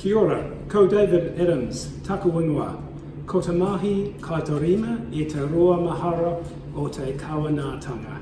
Kia ora, ko David Adams, taku ingoa. Ko te mahi kaitorima e te roa mahara o te kawanātanga.